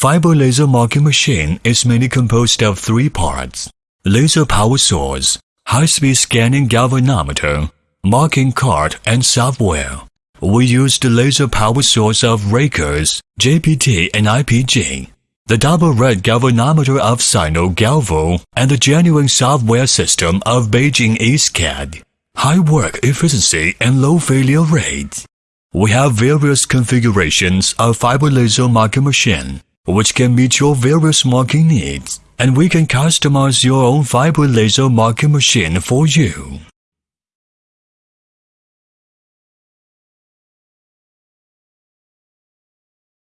Fiber laser marking machine is mainly composed of three parts. Laser power source, high-speed scanning galvanometer, marking card, and software. We use the laser power source of Raycus, JPT, and IPG, the double red galvanometer of Sino Galvo, and the genuine software system of Beijing EZCAD. High work efficiency and low failure rate. We have various configurations of fiber laser marking machine, which can meet your various marking needs, and we can customize your own fiber laser marking machine for you.